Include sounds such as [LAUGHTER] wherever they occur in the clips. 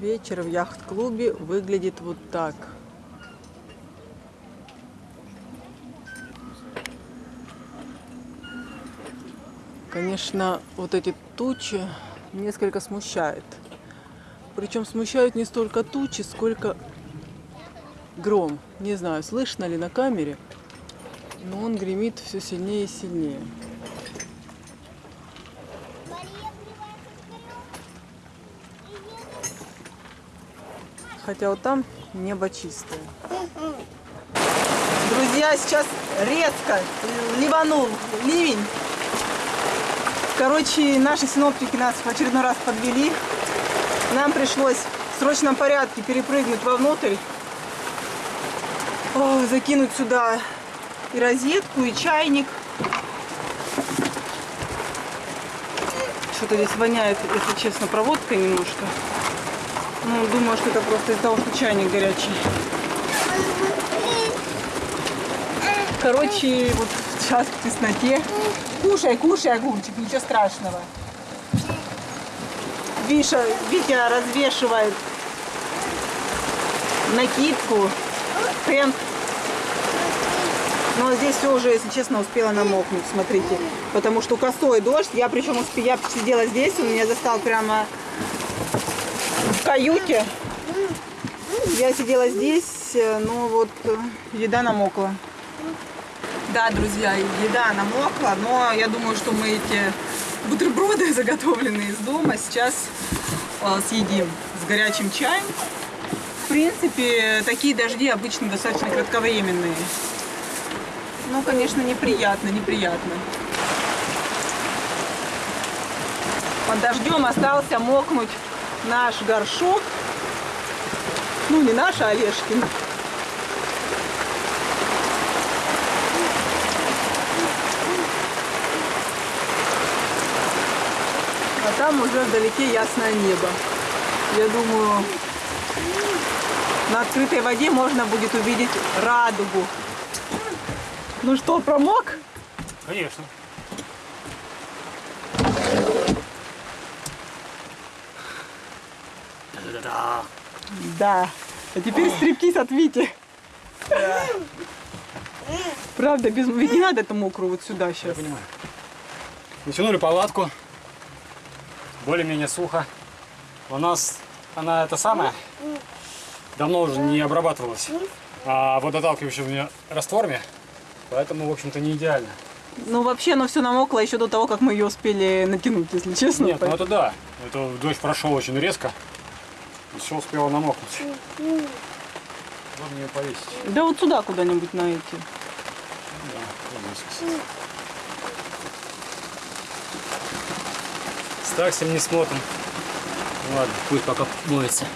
Вечер в яхт-клубе выглядит вот так. Конечно, вот эти тучи несколько смущают. Причем смущают не столько тучи, сколько гром. Не знаю, слышно ли на камере, но он гремит все сильнее и сильнее. Хотя вот там небо чистое. Друзья, сейчас резко ливанул ливень. Короче, наши синоптики нас в очередной раз подвели. Нам пришлось в срочном порядке перепрыгнуть вовнутрь. О, закинуть сюда и розетку, и чайник. Что-то здесь воняет, если честно, проводкой немножко. Ну, думаю, что это просто из-за того, что чайник горячий. Короче, вот сейчас в тесноте. Кушай, кушай, огурчик, ничего страшного. Виша, Витя развешивает накидку, тент. Но здесь все уже, если честно, успела намокнуть, смотрите. Потому что косой дождь. Я причем успе... я сидела здесь, он меня застал прямо каюте. Я сидела здесь, но вот э, еда намокла. Да, друзья, еда намокла, но я думаю, что мы эти бутерброды, [LAUGHS] заготовленные из дома, сейчас э, съедим с горячим чаем. В принципе, такие дожди обычно достаточно кратковременные. Ну, конечно, неприятно, неприятно. Под дождем остался мокнуть наш горшок. Ну, не наш, а Олежкин. А там уже вдалеке ясное небо. Я думаю, на открытой воде можно будет увидеть радугу. Ну что, промок? Конечно. Да. А теперь стриптиз от Вити. Правда, без... Ведь не надо это мокрую вот сюда Я сейчас. понимаю. Натянули палатку. Более-менее сухо. У нас она это самое давно уже не обрабатывалась. А меня растворами. Поэтому, в общем-то, не идеально. Ну, вообще, оно все намокло еще до того, как мы ее успели натянуть, если честно. Нет, ну это да. Это дождь прошел очень резко. И все успело намокнуть. Можно ее повесить. Да вот сюда куда-нибудь на эти. Да, вот здесь, кстати. С таксим не смотрим. Ладно, пусть пока моется.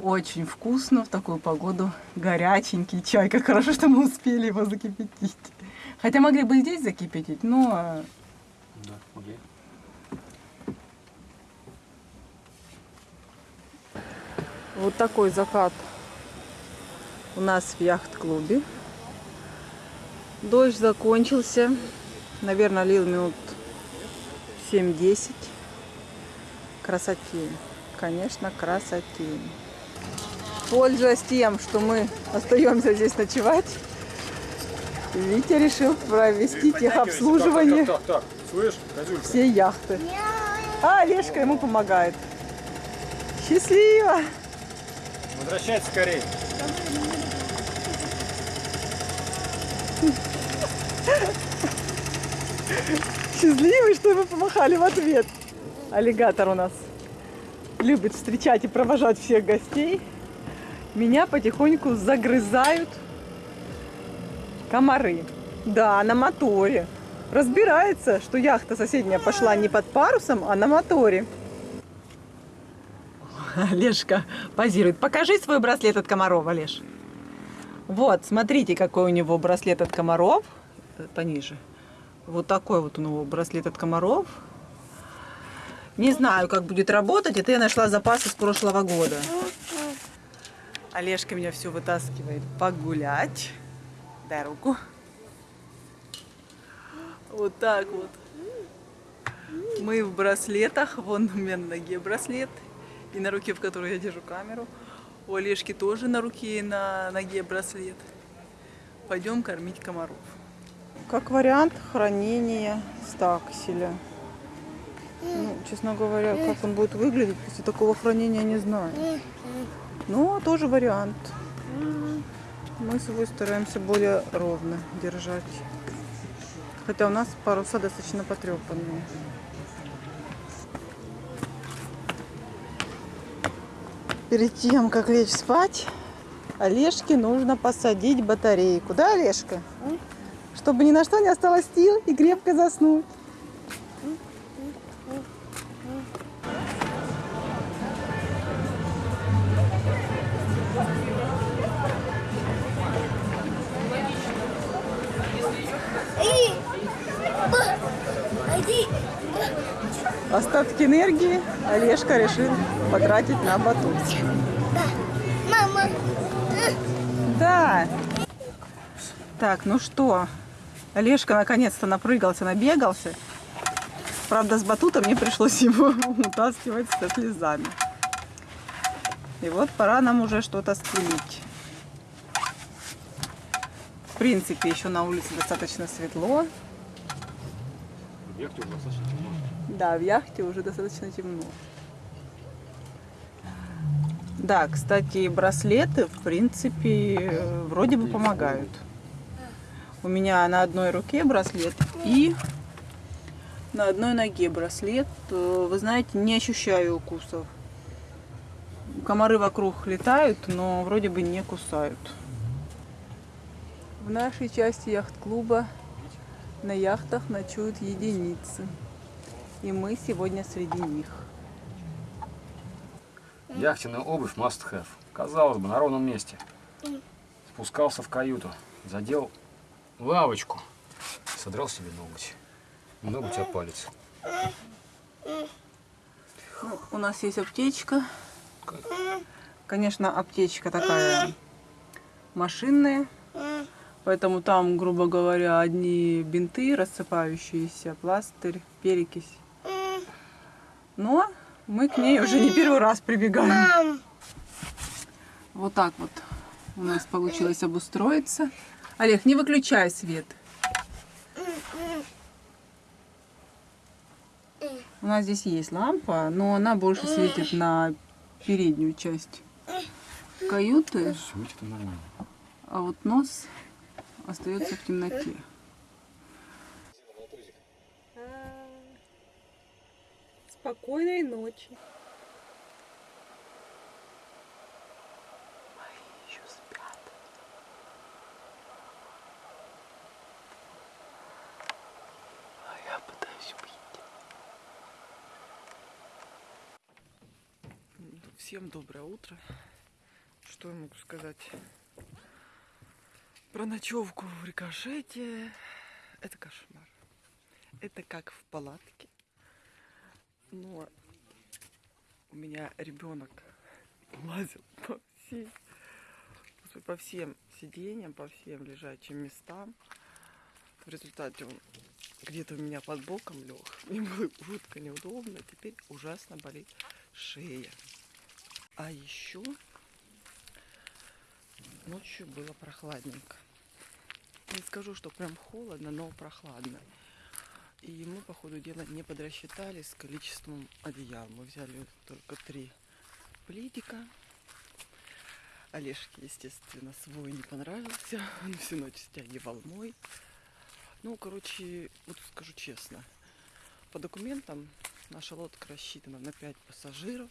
Очень вкусно в такую погоду. Горяченький чай. Как хорошо, что мы успели его закипятить. Хотя могли бы здесь закипятить, но Да, окей. Вот такой закат у нас в яхт-клубе. Дождь закончился. Наверное, лил минут 7-10. Красотень. Конечно, красотень. Пользуясь тем, что мы остаемся здесь ночевать, Витя решил провести техобслуживание Так, так, так, слышь, всей яхты. А Олежка ему помогает. Счастливо! Возвращайся скорее. Счастливый, что вы помахали в ответ. Аллигатор у нас любит встречать и провожать всех гостей. Меня потихоньку загрызают комары. Да, на моторе. Разбирается, что яхта соседняя пошла не под парусом, а на моторе. Олежка позирует. Покажи свой браслет от комаров, Олеж. Вот, смотрите, какой у него браслет от комаров. Э, Пониже. Вот такой вот у него браслет от комаров. Не знаю, как будет работать. Это я нашла запасы с прошлого года. Олежка меня все вытаскивает погулять. Дай руку. Вот так вот. Мы в браслетах. Вон у меня на ноге браслет. И на руке, в которой я держу камеру. У Олежки тоже на руке и на ноге браслет. Пойдем кормить комаров. Как вариант хранения стакселя. Ну, честно говоря, как он будет выглядеть после такого хранения, не знаю. Но тоже вариант. Мы свой стараемся более ровно держать. Хотя у нас паруса достаточно потрепанные. Перед тем, как лечь спать, Олежке нужно посадить батарейку. Да, Олежка? Чтобы ни на что не осталось сил и крепко заснуть. Остатки энергии Олежка решил потратить на батут. Мама, Да. Так, ну что, Олежка наконец-то напрыгался, набегался. Правда, с батутом мне пришлось его [LAUGHS] утаскивать со слезами. И вот пора нам уже что-то стелить. В принципе, еще на улице достаточно светло. Уже достаточно темно. Да, в яхте уже достаточно темно. Да, кстати, браслеты, в принципе, вроде бы помогают. У меня на одной руке браслет и на одной ноге браслет. Вы знаете, не ощущаю укусов. Комары вокруг летают, но вроде бы не кусают. В нашей части яхт-клуба на яхтах ночуют единицы. И мы сегодня среди них. Яхтенная обувь must have. Казалось бы, на ровном месте. Спускался в каюту, задел лавочку, содрал себе ноготь. Ноготь от палец. Ну, у нас есть аптечка. Конечно, аптечка такая машинная. Поэтому там, грубо говоря, одни бинты рассыпающиеся, пластырь, перекись. Но мы к ней уже не первый раз прибегаем. мам, Вот так вот у нас получилось обустроиться. Олег, не выключай свет. У нас здесь есть лампа, но она больше светит на переднюю часть каюты, Светит нормально. а вот нос остается в темноте. Спокойной ночи. Мои еще спят. А я пытаюсь уйти. Всем доброе утро. Что я могу сказать? Про ночевку в рикошете. Это кошмар. Это как в палатке. Но у меня ребенок лазил по всей, по всем сиденьям, по всем лежачим местам. В результате он где-то у меня под боком лег. [LAUGHS] Мне было жутко неудобно. Теперь ужасно болит шея. А еще ночью было прохладненько. Не скажу, что прям холодно, но прохладно. И мы, по ходу дела, не подрасчитали с количеством одеял. Мы взяли только три пледика. Олежке, естественно, свой не понравился. [LAUGHS] Он всю ночь стягивал мой. Ну, короче, вот скажу честно. По документам наша лодка рассчитана на 5 пассажиров.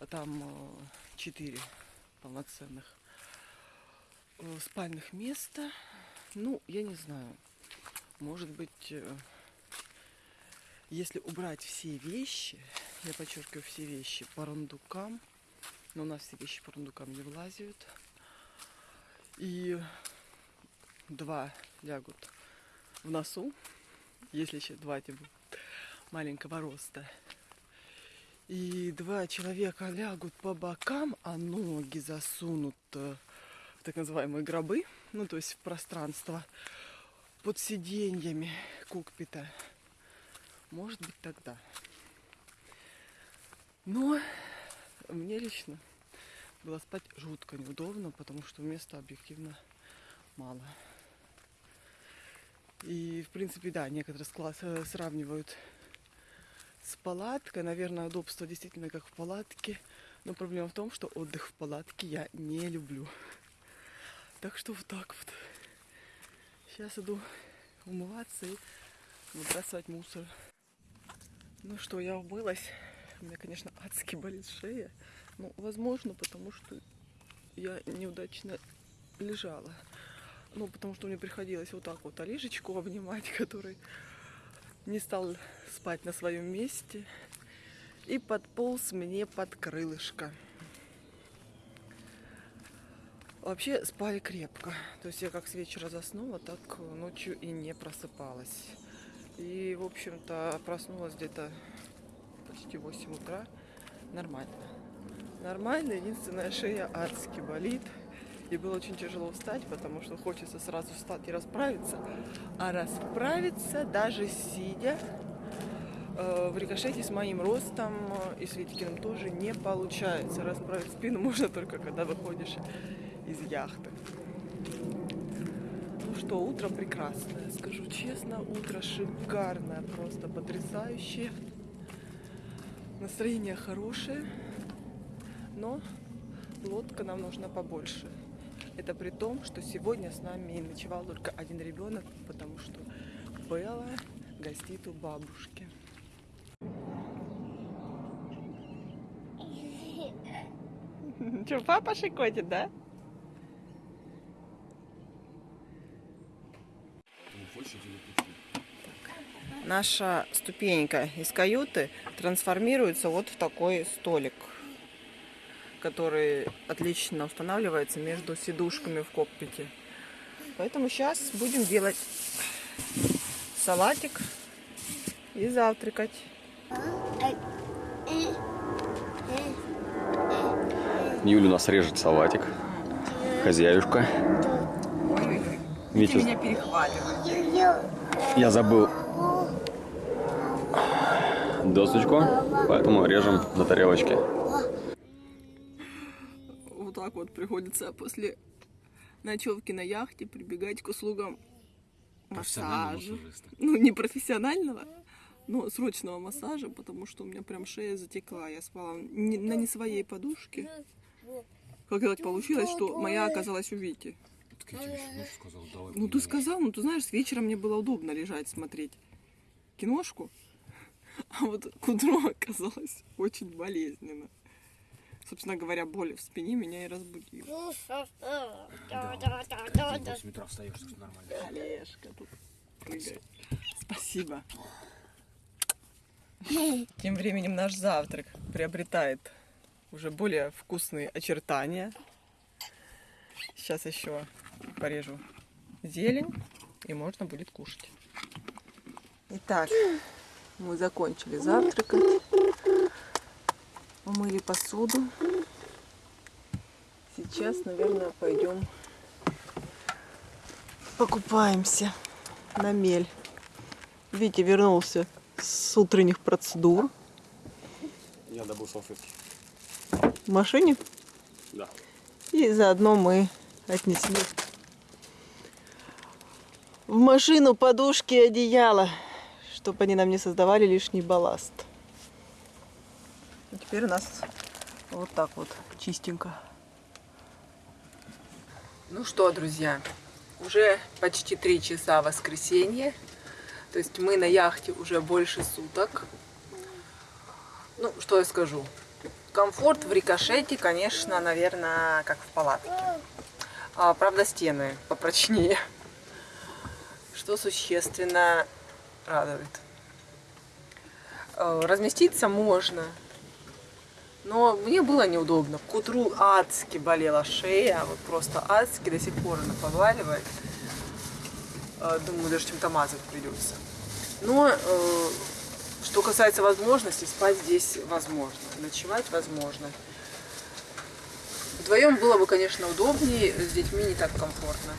А Там 4 полноценных э, спальных места. Ну, я не знаю. Может быть, э, если убрать все вещи, я подчеркиваю все вещи по рундукам, но у нас все вещи по рундукам не влазят, и два лягут в носу, если еще два эти маленького роста, и два человека лягут по бокам, а ноги засунут в так называемые гробы, ну то есть в пространство, под сиденьями кокпита. Может быть тогда. Но мне лично было спать жутко неудобно, потому что места объективно мало. И, в принципе, да, некоторые склад, э, сравнивают с палаткой. Наверное, удобство действительно как в палатке. Но проблема в том, что отдых в палатке я не люблю. Так что вот так вот. Сейчас иду умываться и выбрасывать мусор. Ну что, я умылась. У меня, конечно, адски болит шея. Ну, возможно, потому что я неудачно лежала. Ну, потому что мне приходилось вот так вот Алишечку обнимать, [LAUGHS] который не стал спать на своем месте и подполз мне под крылышко. Вообще спали крепко. То есть я как с вечера заснула, так ночью и не просыпалась. И, в общем-то, проснулась где-то почти 8 утра. Нормально. Нормально. Единственная шея адски болит. И было очень тяжело встать, потому что хочется сразу встать и расправиться. А расправиться даже сидя э, в рикошете с моим ростом и с Витькиным тоже не получается. Расправить спину [LAUGHS] можно только когда выходишь из яхты. Что, утро прекрасное, скажу честно, утро шикарное, просто потрясающее. Настроение хорошее, но лодка нам нужна побольше. Это при том, что сегодня с нами ночевал только один ребенок, потому что Белла гостит у бабушки. Че, папа шикотит, да? Наша ступенька из каюты трансформируется вот в такой столик, который отлично устанавливается между сидушками в кокпите. Поэтому сейчас будем делать салатик и завтракать. Юля у нас режет салатик. Хозяюшка. Ой-ой-ой. Витя, меня перехваливает. я забыл досочку, поэтому режем на тарелочке. Вот так вот приходится после ночевки на яхте прибегать к услугам массажа. Ну, не профессионального, но срочного массажа, потому что у меня прям шея затекла. Я спала не- на не своей подушке. Как так получилось, что моя оказалась у Вити? Ну, ты сказал, ну, ты знаешь, с вечера мне было удобно лежать, смотреть киношку, а вот к утру оказалось очень болезненно. Собственно говоря, боль в спине меня и разбудила. 8 утра встаешь, что нормально. Олежка тут прыгает. Спасибо. [LAUGHS] Тем временем наш завтрак приобретает уже более вкусные очертания. Сейчас еще порежу зелень и можно будет кушать. Итак, мы закончили завтракать. Умыли посуду. Сейчас, наверное, пойдем покупаемся на мель. Витя вернулся с утренних процедур Я добыл салфетки. в машине. Да. И заодно мы отнесли в машину подушки и одеяло, чтобы они нам не создавали лишний балласт. И теперь у нас вот так вот чистенько. Ну что, друзья, уже почти три часа воскресенье. То есть мы на яхте уже больше суток. Ну, что я скажу. Комфорт в рикошете, конечно, наверное, как в палатке. А, правда, стены попрочнее. Что существенно радует. Э, Разместиться можно. Но мне было неудобно. К утру адски болела шея. Вот просто адски до сих пор она поваливает. Э, Думаю, даже чем-то мазать придется. Но э, что касается возможности, спать здесь возможно. Ночевать возможно. Вдвоем было бы, конечно, удобнее, с детьми не так комфортно.